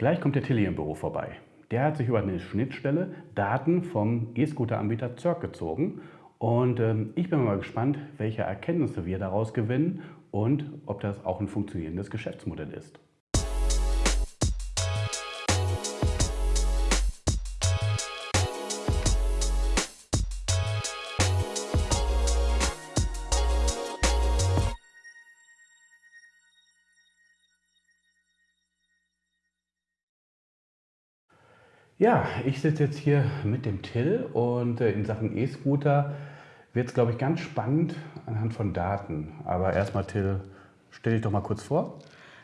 Gleich kommt der Tilly im Büro vorbei. Der hat sich über eine Schnittstelle Daten vom E-Scooter-Anbieter Zirk gezogen. Und ähm, ich bin mal gespannt, welche Erkenntnisse wir daraus gewinnen und ob das auch ein funktionierendes Geschäftsmodell ist. Ja, ich sitze jetzt hier mit dem Till und äh, in Sachen E-Scooter wird es, glaube ich, ganz spannend anhand von Daten. Aber erstmal, Till, stell dich doch mal kurz vor.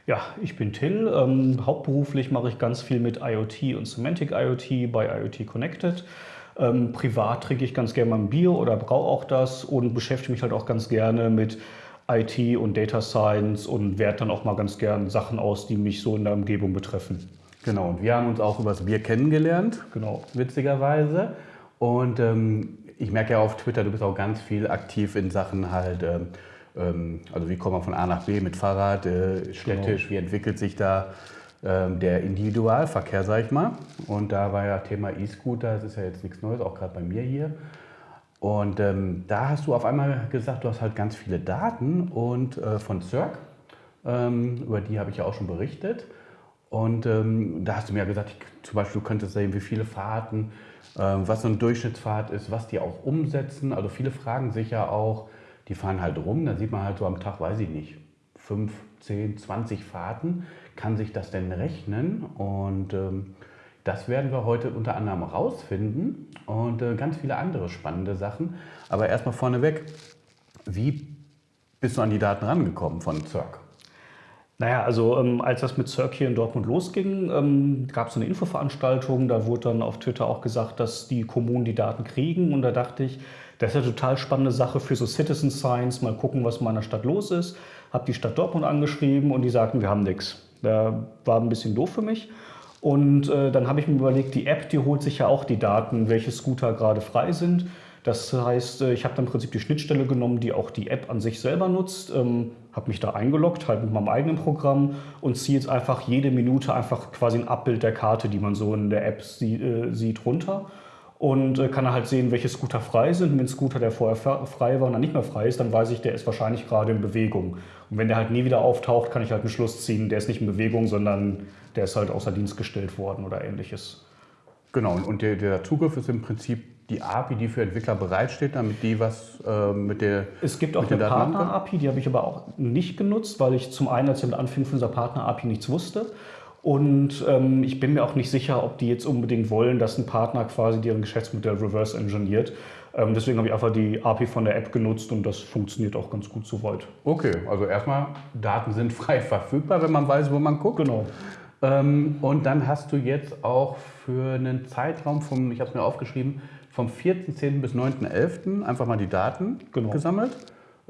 Ja, ich bin Till. Ähm, hauptberuflich mache ich ganz viel mit IoT und Semantic IoT bei IoT Connected. Ähm, privat trinke ich ganz gerne mal ein Bier oder brauche auch das und beschäftige mich halt auch ganz gerne mit IT und Data Science und werte dann auch mal ganz gern Sachen aus, die mich so in der Umgebung betreffen. Genau, und wir haben uns auch über das Bier kennengelernt, Genau. witzigerweise. Und ähm, ich merke ja auf Twitter, du bist auch ganz viel aktiv in Sachen halt, ähm, ähm, also wie kommt man von A nach B mit Fahrrad, äh, städtisch, wie entwickelt sich da ähm, der Individualverkehr, sag ich mal. Und da war ja Thema E-Scooter, das ist ja jetzt nichts Neues, auch gerade bei mir hier. Und ähm, da hast du auf einmal gesagt, du hast halt ganz viele Daten und äh, von Cirque, ähm, über die habe ich ja auch schon berichtet. Und ähm, da hast du mir ja gesagt, ich, zum Beispiel, du könntest sehen, wie viele Fahrten, ähm, was so eine Durchschnittsfahrt ist, was die auch umsetzen. Also viele fragen sich ja auch, die fahren halt rum, da sieht man halt so am Tag, weiß ich nicht, 5, 10, 20 Fahrten. Kann sich das denn rechnen? Und ähm, das werden wir heute unter anderem rausfinden und äh, ganz viele andere spannende Sachen. Aber erstmal vorneweg, wie bist du an die Daten rangekommen von Cirque? Naja, also ähm, als das mit Cirque hier in Dortmund losging, ähm, gab es eine Infoveranstaltung. Da wurde dann auf Twitter auch gesagt, dass die Kommunen die Daten kriegen. Und da dachte ich, das ist eine total spannende Sache für so Citizen Science. Mal gucken, was in meiner Stadt los ist. Habe die Stadt Dortmund angeschrieben und die sagten, wir haben nichts. Da war ein bisschen doof für mich. Und äh, dann habe ich mir überlegt, die App, die holt sich ja auch die Daten, welche Scooter gerade frei sind. Das heißt, äh, ich habe dann im Prinzip die Schnittstelle genommen, die auch die App an sich selber nutzt, ähm, habe mich da eingeloggt, halt mit meinem eigenen Programm und ziehe jetzt einfach jede Minute einfach quasi ein Abbild der Karte, die man so in der App sie, äh, sieht, runter und äh, kann halt sehen, welche Scooter frei sind. Wenn ein Scooter, der vorher frei war und dann nicht mehr frei ist, dann weiß ich, der ist wahrscheinlich gerade in Bewegung. Und wenn der halt nie wieder auftaucht, kann ich halt einen Schluss ziehen, der ist nicht in Bewegung, sondern der ist halt außer Dienst gestellt worden oder ähnliches. Genau, und der, der Zugriff ist im Prinzip die API, die für Entwickler bereitsteht, damit die was äh, mit der. Es gibt auch mit eine? Partner-API, die habe ich aber auch nicht genutzt, weil ich zum einen, als ich damit anfing, von dieser Partner-API nichts wusste. Und ähm, ich bin mir auch nicht sicher, ob die jetzt unbedingt wollen, dass ein Partner quasi deren Geschäftsmodell reverse engineert. Ähm, deswegen habe ich einfach die API von der App genutzt und das funktioniert auch ganz gut soweit. Okay, also erstmal, Daten sind frei verfügbar, wenn man weiß, wo man guckt. Genau. Ähm, und dann hast du jetzt auch für einen Zeitraum vom, ich habe es mir aufgeschrieben, vom 4.10. bis 9.11. einfach mal die Daten Genau. gesammelt.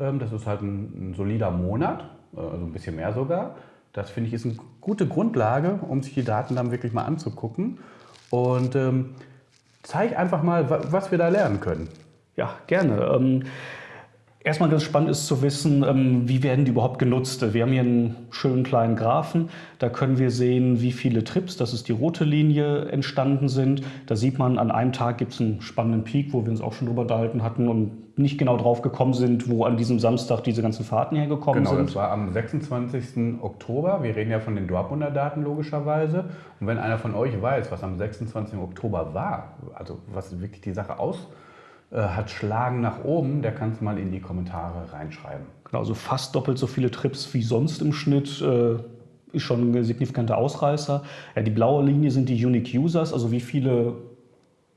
Ähm, das ist halt ein, ein solider Monat, äh, also ein bisschen mehr sogar. Das finde ich ist eine gute Grundlage, um sich die Daten dann wirklich mal anzugucken. Und ähm, zeig einfach mal, wa- was wir da lernen können. Ja, gerne. Ähm, erstmal ganz spannend ist zu wissen, ähm, wie werden die überhaupt genutzt. Wir haben hier einen schönen kleinen Graphen. Da können wir sehen, wie viele Trips, das ist die rote Linie, entstanden sind. Da sieht man, an einem Tag gibt es einen spannenden Peak, wo wir uns auch schon drüber unterhalten hatten und nicht genau drauf gekommen sind, wo an diesem Samstag diese ganzen Fahrten hergekommen Genau, sind. das war am 26. Oktober. Wir reden ja von den Dortmunder Daten logischerweise. Und wenn einer von euch weiß, was am 26. Oktober war, also was wirklich die Sache aus äh, hat schlagen nach oben, der kann es mal in die Kommentare reinschreiben. Genau, also fast doppelt so viele Trips wie sonst im Schnitt. Äh, ist schon ein signifikanter Ausreißer. Ja, die blaue Linie sind die Unique Users, also wie viele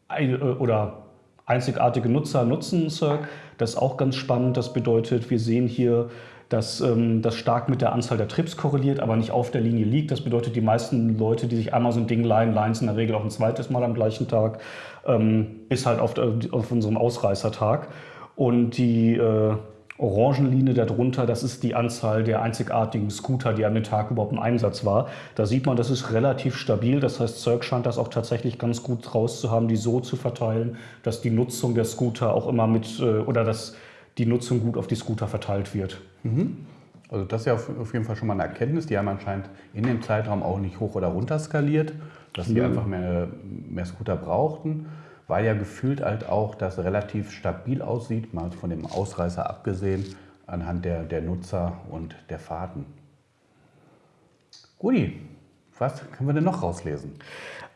äh, oder einzigartige Nutzer nutzen Cirque. Das ist auch ganz spannend. Das bedeutet, wir sehen hier, dass ähm, das stark mit der Anzahl der Trips korreliert, aber nicht auf der Linie liegt. Das bedeutet, die meisten Leute, die sich einmal so ein Ding leihen, leihen es in der Regel auch ein zweites Mal am gleichen Tag, ähm, bis halt auf, der- auf unserem Ausreißertag. Und die äh, Orangenlinie darunter, das ist die Anzahl der einzigartigen Scooter, die an dem Tag überhaupt im Einsatz war. Da sieht man, das ist relativ stabil. Das heißt, Cirque scheint das auch tatsächlich ganz gut raus zu haben, die so zu verteilen, dass die Nutzung der Scooter auch immer mit, äh, oder dass die Nutzung gut auf die Scooter verteilt wird. Also das ist ja auf, jeden Fall schon mal eine Erkenntnis. Die haben anscheinend in dem Zeitraum auch nicht hoch oder runter skaliert, dass sie Nö. einfach mehr, mehr Scooter brauchten, weil ja gefühlt halt auch das relativ stabil aussieht, mal von dem Ausreißer abgesehen, anhand der, der Nutzer und der Fahrten. Guti, was können wir denn noch rauslesen?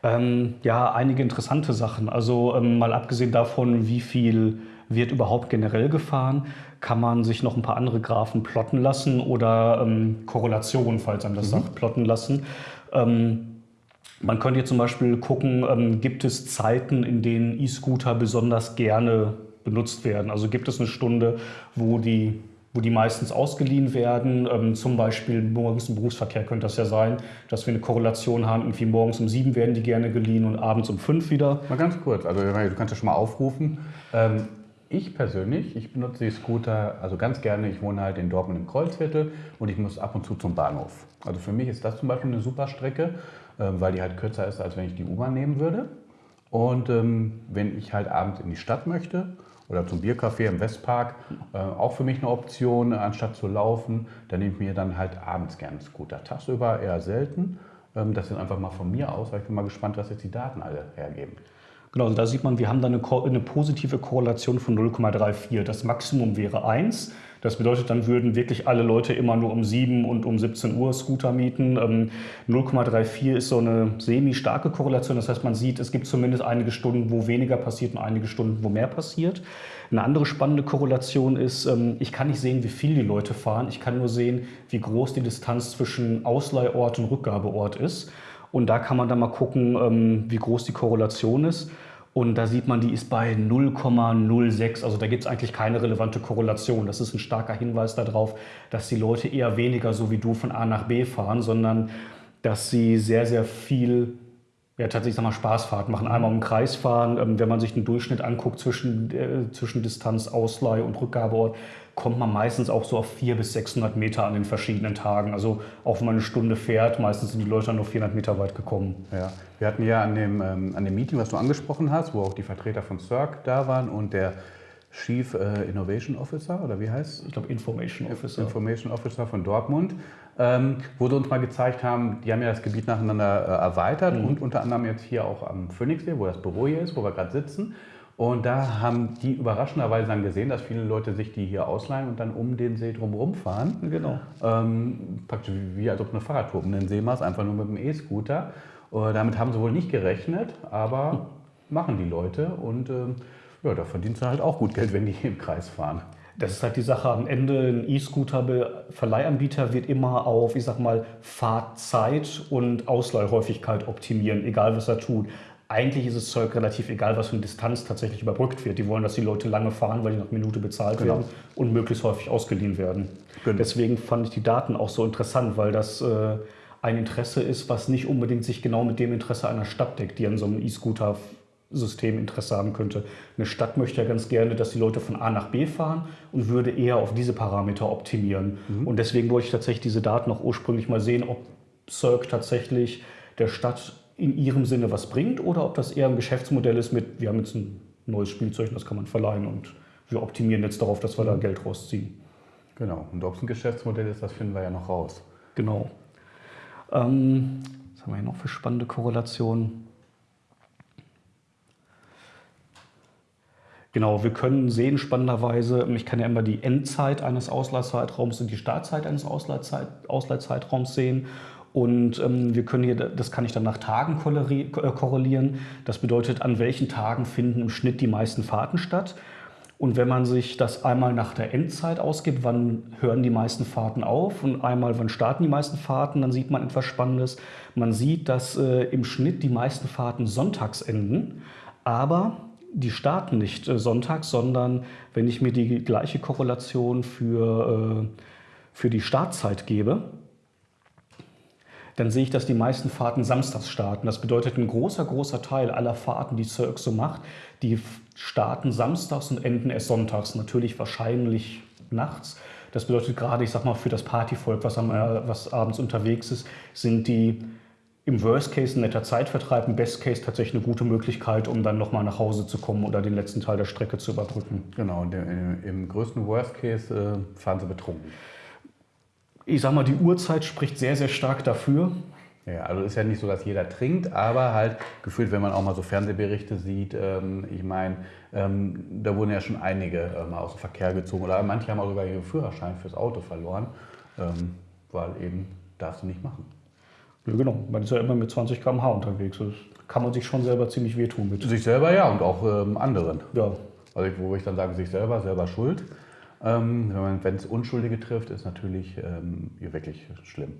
Ähm, ja, einige interessante Sachen. Also ähm, mal abgesehen davon, wie viel wird überhaupt generell gefahren, kann man sich noch ein paar andere Graphen plotten lassen oder ähm, Korrelationen, falls einem das sagt, plotten lassen. Ähm, man könnte jetzt zum Beispiel gucken, ähm, gibt es Zeiten, in denen E-Scooter besonders gerne benutzt werden? Also gibt es eine Stunde, wo die, wo die meistens ausgeliehen werden? Ähm, zum Beispiel morgens im Berufsverkehr könnte das ja sein, dass wir eine Korrelation haben, irgendwie morgens um sieben werden die gerne geliehen und abends um fünf wieder. Mal ganz kurz, also du kannst ja schon mal aufrufen. Ähm, ich persönlich, ich benutze die Scooter also ganz gerne. Ich wohne halt in Dortmund im Kreuzviertel und ich muss ab und zu zum Bahnhof. Also für mich ist das zum Beispiel eine super Strecke, ähm, weil die halt kürzer ist, als wenn ich die U-Bahn nehmen würde. Und ähm, wenn ich halt abends in die Stadt möchte oder zum Biercafé im Westpark, äh, auch für mich eine Option, anstatt zu laufen, dann nehme ich mir dann halt abends gerne einen Scooter. Tagsüber eher selten. Ähm, das sind einfach mal von mir aus, weil ich bin mal gespannt, was jetzt die Daten alle hergeben. Genau, also da sieht man, wir haben da eine, eine positive Korrelation von 0,34. Das Maximum wäre 1. Das bedeutet, dann würden wirklich alle Leute immer nur um 7 und um 17 Uhr Scooter mieten. Ähm, 0,34 ist so eine semi-starke Korrelation. Das heißt, man sieht, es gibt zumindest einige Stunden, wo weniger passiert und einige Stunden, wo mehr passiert. Eine andere spannende Korrelation ist, ähm, ich kann nicht sehen, wie viel die Leute fahren. Ich kann nur sehen, wie groß die Distanz zwischen Ausleihort und Rückgabeort ist. Und da kann man dann mal gucken, ähm, wie groß die Korrelation ist. Und da sieht man, die ist bei 0,06. Also da gibt es eigentlich keine relevante Korrelation. Das ist ein starker Hinweis darauf, dass die Leute eher weniger so wie du von A nach B fahren, sondern dass sie sehr, sehr viel ja, tatsächlich sag mal, Spaßfahrt machen. Einmal im Kreis fahren. Ähm, wenn man sich den Durchschnitt anguckt zwischen, äh, zwischen Distanz, Ausleih und Rückgabeort, kommt man meistens auch so auf 400 bis 600 Meter an den verschiedenen Tagen. Also auch wenn man eine Stunde fährt, meistens sind die Leute dann nur 400 Meter weit gekommen. Ja, wir hatten ja an dem, ähm, an dem Meeting, was du angesprochen hast, wo auch die Vertreter von CERC da waren und der Chief äh, Innovation Officer, oder wie heißt Ich glaube, Information Officer. Information Officer von Dortmund, ähm, wo sie uns mal gezeigt haben, die haben ja das Gebiet nacheinander äh, erweitert und unter anderem jetzt hier auch am Phoenixsee, wo das Büro hier ist, wo wir gerade sitzen. Und da haben die überraschenderweise dann gesehen, dass viele Leute sich die hier ausleihen und dann um den See drumherum fahren. Genau. Ähm, praktisch wie, als ob eine Fahrradtour um den See machst, einfach nur mit dem E-Scooter. Äh, damit haben sie wohl nicht gerechnet, aber machen die Leute und ähm, ja, da verdienst du halt auch gut Geld, wenn die im Kreis fahren. Das ist halt die Sache. Am Ende ein E-Scooter-Verleihanbieter wird immer auf, ich sag mal, Fahrzeit und Ausleihhäufigkeit optimieren, egal was er tut. Eigentlich ist es Zeug relativ egal, was für eine Distanz tatsächlich überbrückt wird. Die wollen, dass die Leute lange fahren, weil die nach Minute bezahlt Genau. werden und möglichst häufig ausgeliehen werden. Genau. Deswegen fand ich die Daten auch so interessant, weil das äh, ein Interesse ist, was nicht unbedingt sich genau mit dem Interesse einer Stadt deckt, die an so einem E-Scooter System Interesse haben könnte. Eine Stadt möchte ja ganz gerne, dass die Leute von A nach B fahren und würde eher auf diese Parameter optimieren. Und deswegen wollte ich tatsächlich diese Daten auch ursprünglich mal sehen, ob Cirque tatsächlich der Stadt in ihrem Sinne was bringt oder ob das eher ein Geschäftsmodell ist mit, wir haben jetzt ein neues Spielzeug, das kann man verleihen und wir optimieren jetzt darauf, dass wir da Geld rausziehen. Genau. Und ob es ein Geschäftsmodell ist, das finden wir ja noch raus. Genau. Ähm, was haben wir hier noch für spannende Korrelationen? Genau, wir können sehen spannenderweise, ich kann ja immer die Endzeit eines Ausleihzeitraums und die Startzeit eines Ausleihzeit, Ausleihzeitraums sehen. Und ähm, wir können hier, das kann ich dann nach Tagen äh, korrelieren. Das bedeutet, an welchen Tagen finden im Schnitt die meisten Fahrten statt. Und wenn man sich das einmal nach der Endzeit ausgibt, wann hören die meisten Fahrten auf und einmal wann starten die meisten Fahrten, dann sieht man etwas Spannendes. Man sieht, dass äh, im Schnitt die meisten Fahrten sonntags enden, aber die starten nicht äh, sonntags, sondern wenn ich mir die gleiche Korrelation für, äh, für die Startzeit gebe, dann sehe ich, dass die meisten Fahrten samstags starten. Das bedeutet, ein großer, großer Teil aller Fahrten, die Cirque so macht, die starten samstags und enden erst sonntags. Natürlich wahrscheinlich nachts. Das bedeutet gerade, ich sag mal, für das Partyvolk, was, am, äh, was abends unterwegs ist, sind die im Worst Case ein netter Zeitvertreib, im Best Case tatsächlich eine gute Möglichkeit, um dann nochmal nach Hause zu kommen oder den letzten Teil der Strecke zu überbrücken. Genau. Und im, im größten Worst Case äh, fahren sie betrunken. ich sag mal, die Uhrzeit spricht sehr, sehr stark dafür. Ja, also ist ja nicht so, dass jeder trinkt, aber halt gefühlt, wenn man auch mal so Fernsehberichte sieht, ähm, ich meine, ähm, da wurden ja schon einige äh, mal aus dem Verkehr gezogen oder manche haben auch sogar ihren Führerschein fürs Auto verloren, ähm, weil eben darfst du nicht machen. Ja, genau, man ist ja immer mit 20 km/h unterwegs. Das kann man sich schon selber ziemlich wehtun mit. Sich selber ja und auch ähm, anderen. Ja. Also ich, wo ich dann sage, sich selber, selber schuld. Ähm, wenn es Unschuldige trifft, ist natürlich ähm, wirklich schlimm.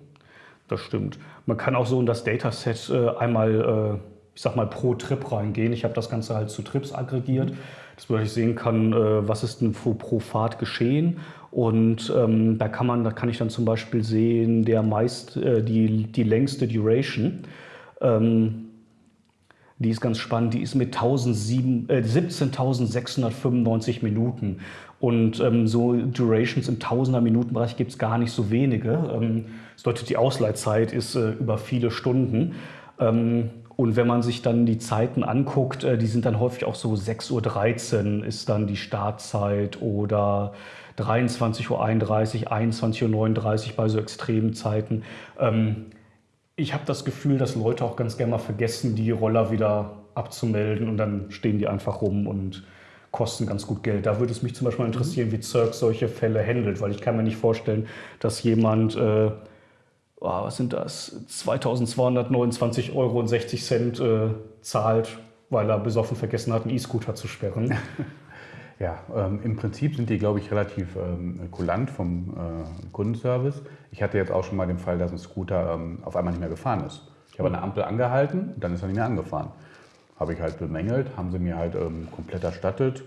Das stimmt. Man kann auch so in das Dataset äh, einmal, äh, ich sag mal, pro Trip reingehen. Ich habe das Ganze halt zu Trips aggregiert, dass ich sehen kann, äh, was ist denn pro, pro Fahrt geschehen. Und ähm, da kann man, da kann ich dann zum Beispiel sehen, der meist äh, die, die längste Duration. Ähm, die ist ganz spannend, die ist mit 17.695 äh, Minuten. Und ähm, so Durations im Tausender-Minuten-Bereich gibt es gar nicht so wenige. Ähm, das bedeutet, die Ausleitzeit ist äh, über viele Stunden. Und wenn man sich dann die Zeiten anguckt, äh, die sind dann häufig auch so 6.13 Uhr ist dann die Startzeit oder 23.31 Uhr, 21.39 Uhr bei so extremen Zeiten. Ähm, ich habe das Gefühl, dass Leute auch ganz gerne mal vergessen, die Roller wieder abzumelden und dann stehen die einfach rum und kosten ganz gut Geld. Da würde es mich zum Beispiel interessieren, wie Zirk solche Fälle handelt, weil ich kann mir nicht vorstellen, dass jemand, äh, oh, was sind das, 2229,60 Euro äh, zahlt, weil er besoffen vergessen hat, einen E-Scooter zu sperren. Ja, ähm, im Prinzip sind die, glaube ich, relativ ähm, kulant vom äh, Kundenservice. Ich hatte jetzt auch schon mal den Fall, dass ein Scooter ähm, auf einmal nicht mehr gefahren ist. Ich habe eine Ampel angehalten und dann ist er nicht mehr angefahren. Habe ich halt bemängelt, haben sie mir halt ähm, komplett erstattet,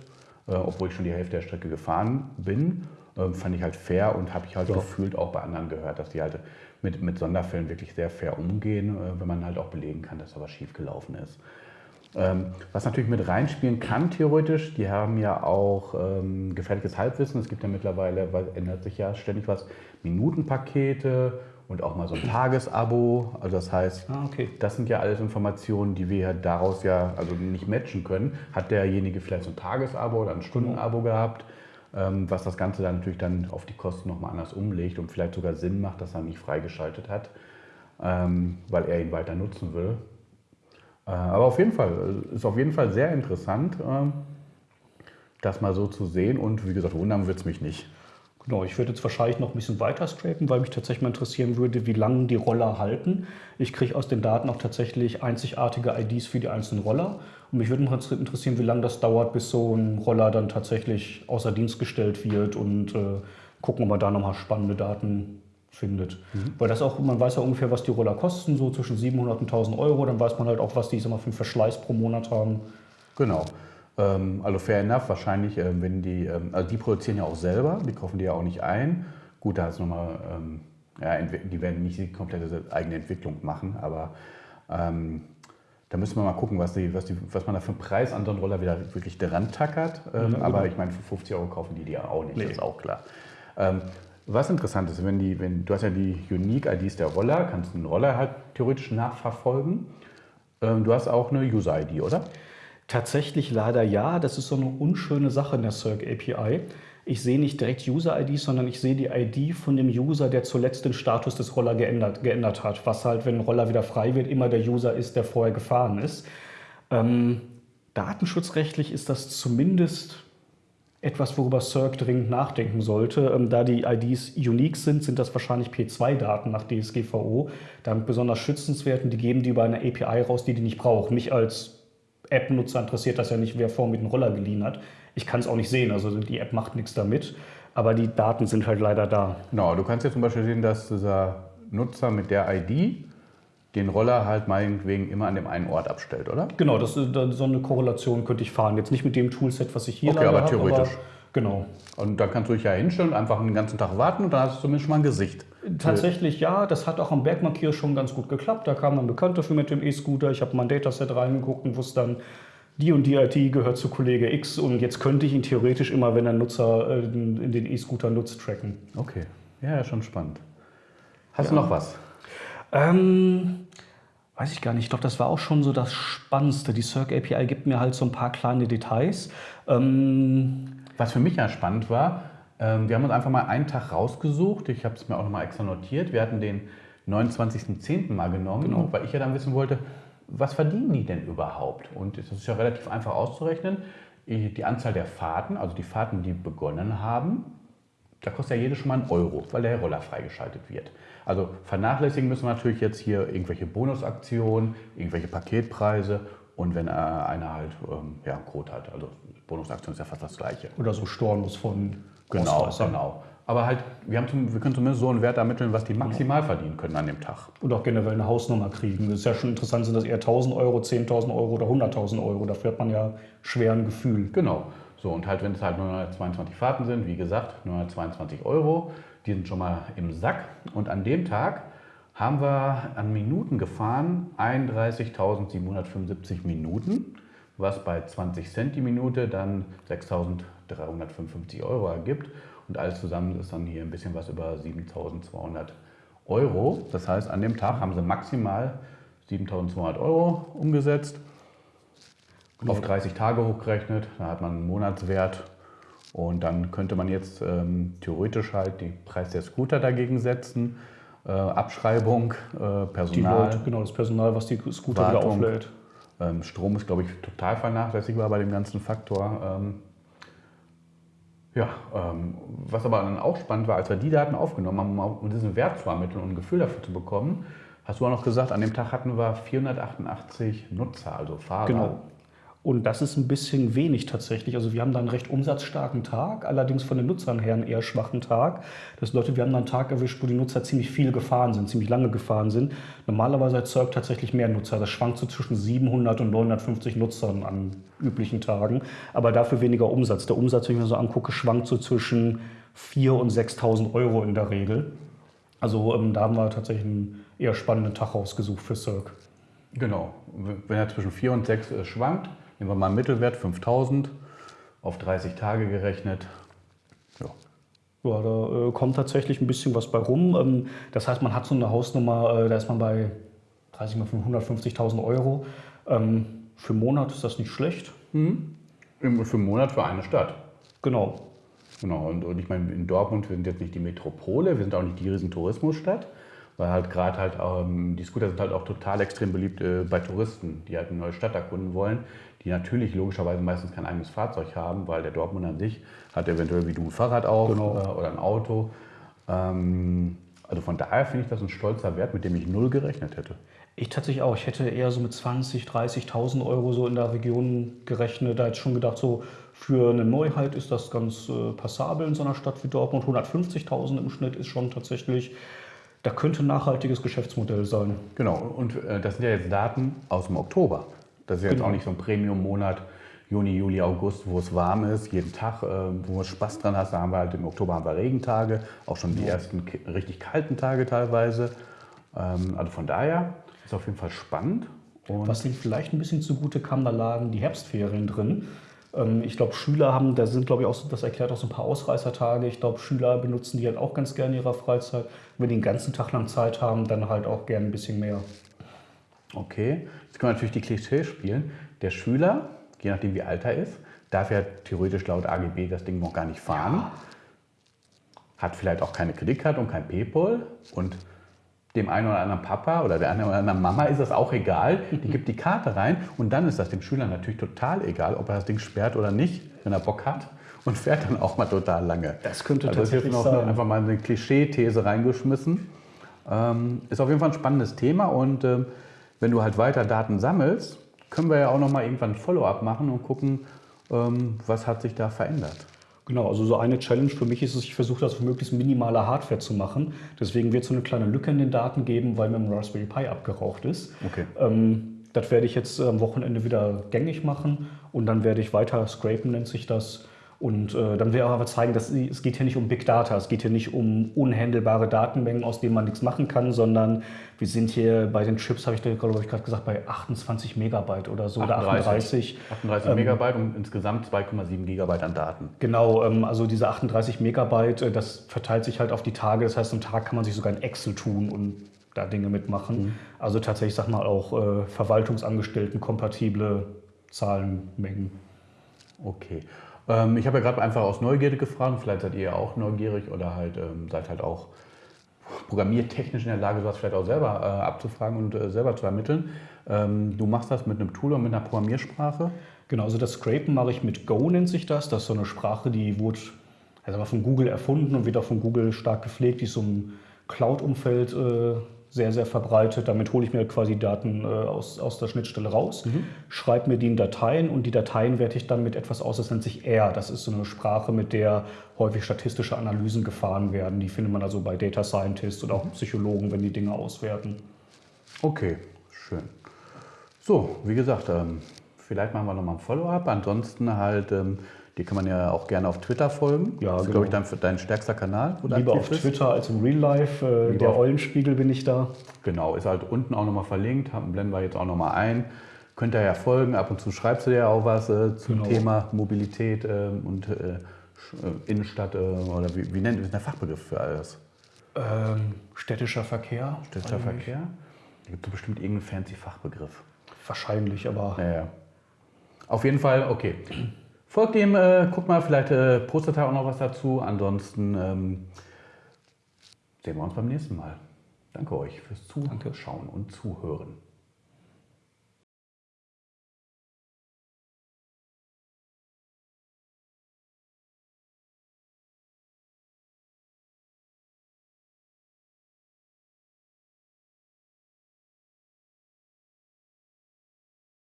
äh, obwohl ich schon die Hälfte der Strecke gefahren bin. Ähm, fand ich halt fair und habe ich halt ja. gefühlt auch bei anderen gehört, dass die halt mit, mit Sonderfällen wirklich sehr fair umgehen, äh, wenn man halt auch belegen kann, dass da was schief gelaufen ist. Ähm, was natürlich mit reinspielen kann, theoretisch, die haben ja auch ähm, gefährliches Halbwissen. Es gibt ja mittlerweile, weil ändert sich ja ständig was, Minutenpakete und auch mal so ein Tagesabo. Also das heißt, ah, okay. das sind ja alles Informationen, die wir daraus ja also nicht matchen können. Hat derjenige vielleicht so ein Tagesabo oder ein Stundenabo gehabt, was das Ganze dann natürlich dann auf die Kosten nochmal anders umlegt und vielleicht sogar Sinn macht, dass er nicht freigeschaltet hat, ähm, weil er ihn weiter nutzen will. Äh, aber auf jeden Fall, ist auf jeden Fall sehr interessant, ähm, das mal so zu sehen. Und wie gesagt, wundern wird es mich nicht. Genau, ich würde jetzt wahrscheinlich noch ein bisschen weiter scrapen, weil mich tatsächlich mal interessieren würde, wie lange die Roller halten. Ich kriege aus den Daten auch tatsächlich einzigartige IDs für die einzelnen Roller. Und mich würde mal interessieren, wie lange das dauert, bis so ein Roller dann tatsächlich außer Dienst gestellt wird und äh, gucken, ob wir da nochmal spannende Daten findet. Mhm. Weil das auch, man weiß ja ungefähr, was die Roller kosten, so zwischen 700 und 1000 Euro. Dann weiß man halt auch, was die immer für einen Verschleiß pro Monat haben. Genau. Ähm, also fair enough, wahrscheinlich, ähm, wenn die, ähm, also die produzieren ja auch selber, die kaufen die ja auch nicht ein. Gut, da ist nochmal, ähm, ja, die werden nicht die komplette eigene Entwicklung machen, aber ähm, da müssen wir mal gucken, was, die, was, die, was man da für einen Preis an so einen Roller wieder wirklich dran tackert. Ähm, mhm, aber genau. ich meine, für 50 Euro kaufen die die ja auch nicht, nee. das ist auch klar. Was interessant ist, wenn die, wenn, du hast ja die Unique-IDs der Roller, kannst einen Roller halt theoretisch nachverfolgen. Ähm, du hast auch eine User-ID, oder? Tatsächlich leider ja. Das ist so eine unschöne Sache in der Circ API. Ich sehe nicht direkt User-ID, sondern ich sehe die ID von dem User, der zuletzt den Status des Roller geändert, geändert hat. Was halt, wenn ein Roller wieder frei wird, immer der User ist, der vorher gefahren ist. Ähm, datenschutzrechtlich ist das zumindest etwas, worüber Cirque dringend nachdenken sollte. Ähm, da die IDs unique sind, sind das wahrscheinlich P2-Daten nach DSGVO, damit besonders schützenswert und die geben die über eine API raus, die die nicht brauchen. Mich als App-Nutzer interessiert das ja nicht, wer vor mit dem Roller geliehen hat. Ich kann es auch nicht sehen, also die App macht nichts damit, aber die Daten sind halt leider da. Genau, du kannst ja zum Beispiel sehen, dass dieser Nutzer mit der ID den Roller halt meinetwegen immer an dem einen Ort abstellt, oder? Genau, das, so eine Korrelation könnte ich fahren. Jetzt nicht mit dem Toolset, was ich hier okay, aber theoretisch. Aber genau. Und da kannst du dich ja hinstellen und einfach den ganzen Tag warten und dann hast du zumindest schon mal ein Gesicht. Tatsächlich ja, das hat auch am Bergmarkier schon ganz gut geklappt. Da kam ein Bekannter für mit dem E-Scooter. Ich habe mein Dataset reingeguckt und wusste dann, die und die IT gehört zu Kollege X und jetzt könnte ich ihn theoretisch immer, wenn der Nutzer äh, in den E-Scooter nutzt, tracken. Okay, ja, schon spannend. Hast ja. du noch was? Ähm, weiß ich gar nicht. Ich glaube, das war auch schon so das Spannendste. Die Circ API gibt mir halt so ein paar kleine Details. Ähm, Was für mich ja spannend war, wir haben uns einfach mal einen Tag rausgesucht. Ich habe es mir auch nochmal extra notiert. Wir hatten den 29.10. mal genommen, Genau. weil ich ja dann wissen wollte, was verdienen die denn überhaupt? Und das ist ja relativ einfach auszurechnen. Die Anzahl der Fahrten, also die Fahrten, die begonnen haben, da kostet ja jede schon mal einen Euro, weil der Roller freigeschaltet wird. Also vernachlässigen müssen wir natürlich jetzt hier irgendwelche Bonusaktionen, irgendwelche Paketpreise und wenn äh, einer halt ähm, ja, einen Code hat. Also Bonusaktion ist ja fast das gleiche. Oder so Stornos von Genau, genau. Aber halt, wir, haben zum, wir können zumindest so einen Wert ermitteln, was die maximal verdienen können an dem Tag. Und auch generell eine Hausnummer kriegen. Das ist ja schon interessant, sind das eher 1000 Euro, 10.000 Euro oder 100.000 Euro. Dafür hat man ja schwer ein Gefühl. Genau. So, und halt, wenn es halt 922 Fahrten sind, wie gesagt, 922 Euro, die sind schon mal im Sack. Und an dem Tag haben wir an Minuten gefahren 31.775 Minuten, was bei 20 Cent die Minute dann 6.355 Euro ergibt. Und alles zusammen ist dann hier ein bisschen was über 7.200 Euro. Das heißt, an dem Tag haben sie maximal 7.200 Euro umgesetzt. Auf 30 Tage hochgerechnet, da hat man einen Monatswert und dann könnte man jetzt ähm, theoretisch halt den Preis der Scooter dagegen setzen, äh, Abschreibung, äh, Die Personal, Leute, genau, das Personal, was die Scooter wieder Wartung. auflädt. Ähm, Strom ist glaube ich total vernachlässigbar bei dem ganzen Faktor. Ähm, ja, ähm, was aber dann auch spannend war, als wir die Daten aufgenommen haben, um diesen Wert zu ermitteln und ein Gefühl dafür zu bekommen, hast du auch noch gesagt, an dem Tag hatten wir 488 Nutzer, also Fahrer. Genau. Und das ist ein bisschen wenig tatsächlich. Also wir haben da einen recht umsatzstarken Tag, allerdings von den Nutzern her einen eher schwachen Tag. Das bedeutet, wir haben da einen Tag erwischt, wo die Nutzer ziemlich viel gefahren sind, ziemlich lange gefahren sind. Normalerweise erzeugt tatsächlich mehr Nutzer. Das schwankt so zwischen 700 und 950 Nutzern an üblichen Tagen, aber dafür weniger Umsatz. Der Umsatz, wenn ich mir so angucke, schwankt so zwischen 4.000 und 6.000 Euro in der Regel. Also ähm, da haben wir tatsächlich einen eher spannenden Tag rausgesucht für Cirque. Genau. Wenn er zwischen 4 und 6 äh, schwankt, nehmen wir mal einen Mittelwert 5000 auf 30 Tage gerechnet. Ja. Ja, da äh, kommt tatsächlich ein bisschen was bei rum. Ähm, das heißt, man hat so eine Hausnummer, äh, da ist man bei 30 mal 150.000 Euro. Ähm, für einen Monat ist das nicht schlecht. Im- Für einen Monat für eine Stadt. Genau. Genau. Und, und ich meine, in Dortmund, wir sind jetzt nicht die Metropole, wir sind auch nicht die riesen Tourismusstadt, weil halt gerade halt, ähm, die Scooter sind halt auch total extrem beliebt äh, bei Touristen, die halt eine neue Stadt erkunden wollen, die natürlich logischerweise meistens kein eigenes Fahrzeug haben, weil der Dortmund an sich hat eventuell wie du ein Fahrrad auch Genau. äh, oder ein Auto. Ähm, also von daher finde ich das ein stolzer Wert, mit dem ich null gerechnet hätte. Ich tatsächlich auch. Ich hätte eher so mit 20.000, 30.000 Euro so in der Region gerechnet. Da hätte ich schon gedacht, so für eine Neuheit ist das ganz äh, passabel in so einer Stadt wie Dortmund. 150.000 im Schnitt ist schon tatsächlich, da könnte ein nachhaltiges Geschäftsmodell sein. Genau, und äh, das sind ja jetzt Daten aus dem Oktober. Das ist ja jetzt Genau. auch nicht so ein Premium-Monat, Juni, Juli, August, wo es warm ist, jeden Tag, äh, wo du Spaß dran hast. Da haben wir halt im Oktober haben wir Regentage, auch schon die ersten ki- richtig kalten Tage teilweise. Ähm, also von daher ist auf jeden Fall spannend. Und Was denen vielleicht ein bisschen zugute kam, da lagen die Herbstferien drin. Ähm, Ich glaube, Schüler haben, da sind, glaube ich, auch, so- das erklärt auch so ein paar Ausreißertage. Ich glaube, Schüler benutzen die halt auch ganz gerne in ihrer Freizeit. Wenn die den ganzen Tag lang Zeit haben, dann halt auch gerne ein bisschen mehr. okay, jetzt können wir natürlich die Klischee spielen. Der Schüler, je nachdem wie alt er ist, darf ja theoretisch laut AGB das Ding noch gar nicht fahren. hat vielleicht auch keine Kreditkarte und kein PayPal und dem einen oder anderen Papa oder der einen oder anderen Mama ist das auch egal. Die gibt die Karte rein und dann ist das dem Schüler natürlich total egal, ob er das Ding sperrt oder nicht, wenn er Bock hat und fährt dann auch mal total lange. Das könnte also das ist jetzt tatsächlich noch sein. einfach mal eine Klischee-These reingeschmissen. Ähm, ist auf jeden Fall ein spannendes Thema und ähm, wenn du halt weiter Daten sammelst, können wir ja auch noch mal irgendwann ein Follow-up machen und gucken, ähm, was hat sich da verändert. Genau, also so eine Challenge für mich ist es, ich versuche das auf möglichst minimaler Hardware zu machen. Deswegen wird es so eine kleine Lücke in den Daten geben, weil mir ein Raspberry Pi abgeraucht ist. Okay. Ähm, das werde ich jetzt am Wochenende wieder gängig machen und dann werde ich weiter scrapen, nennt sich das. Und äh, dann werde ich aber zeigen, dass es geht hier nicht um Big Data, es geht hier nicht um unhandelbare Datenmengen, aus denen man nichts machen kann, sondern wir sind hier bei den Chips, habe ich, glaube ich, gerade gesagt, bei 28 Megabyte oder so oder 38. 38 Megabyte und insgesamt 2,7 Gigabyte an Daten. Genau, ähm, also diese 38 Megabyte, äh, das verteilt sich halt auf die Tage. Das heißt, am Tag kann man sich sogar in Excel tun und da Dinge mitmachen. Also tatsächlich, sag mal, auch äh, Verwaltungsangestellten kompatible Zahlenmengen. Okay. Ähm, ich habe ja gerade einfach aus Neugierde gefragt, vielleicht seid ihr ja auch neugierig oder halt ähm, seid halt auch programmiertechnisch in der Lage, sowas vielleicht auch selber äh, abzufragen und äh, selber zu ermitteln. Ähm, du machst das mit einem Tool und mit einer Programmiersprache? Genau, also das Scrapen mache ich mit Go, nennt sich das. Das ist so eine Sprache, die wurde also von Google erfunden und wird auch von Google stark gepflegt. Die ist so im Cloud-Umfeld äh, sehr, sehr verbreitet. Damit hole ich mir quasi Daten äh, aus, aus der Schnittstelle raus, mhm. schreibe mir die in Dateien und die Dateien werte ich dann mit etwas aus, das nennt sich R. Das ist so eine Sprache, mit der häufig statistische Analysen gefahren werden. Die findet man also bei Data Scientists oder auch Psychologen, wenn die Dinge auswerten. Okay, schön. So, wie gesagt, ähm, vielleicht machen wir nochmal ein Follow-up. Ansonsten halt, ähm, die kann man ja auch gerne auf Twitter folgen. Ja, das ist, genau. glaube ich, dein, dein stärkster Kanal. Lieber auf bist. Twitter als im Real Life. Äh, der Eulenspiegel bin ich da. Genau, ist halt unten auch nochmal verlinkt. Blenden wir jetzt auch nochmal ein. Könnt ihr ja folgen. Ab und zu schreibst du ja auch was äh, zum genau. Thema Mobilität äh, und äh, Innenstadt. Äh, oder wie, wie nennt man der Fachbegriff für alles? Ähm, städtischer Verkehr. Städtischer Verkehr? Da gibt es bestimmt irgendeinen fancy Fachbegriff. Wahrscheinlich, aber. Ja, ja. Auf jeden Fall, okay. Folgt dem, äh, guckt mal, vielleicht äh, postet er auch noch was dazu. Ansonsten ähm, sehen wir uns beim nächsten Mal. Danke euch fürs Zuschauen und Zuhören.